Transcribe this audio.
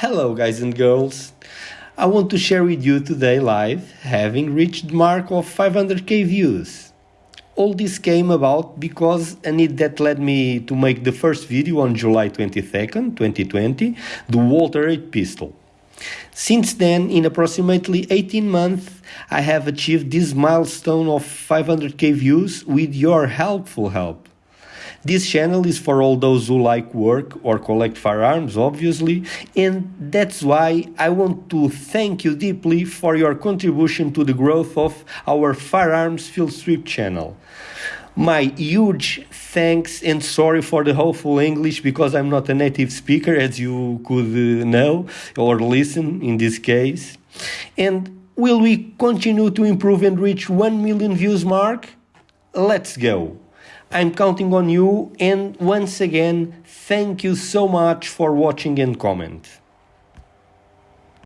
Hello, guys and girls. I want to share with you today live having reached the mark of 500k views. All this came about because a need that led me to make the first video on July 22nd, 2020, the Walther 8 pistol. Since then, in approximately 18 months, I have achieved this milestone of 500k views with your helpful help. This channel is for all those who like work or collect firearms, obviously, and that's why I want to thank you deeply for your contribution to the growth of our Firearms Field Strip channel. My huge thanks and sorry for the hopeful English because I'm not a native speaker, as you could uh, know or listen in this case. And will we continue to improve and reach 1 million views mark? Let's go. I'm counting on you and once again, thank you so much for watching and comment.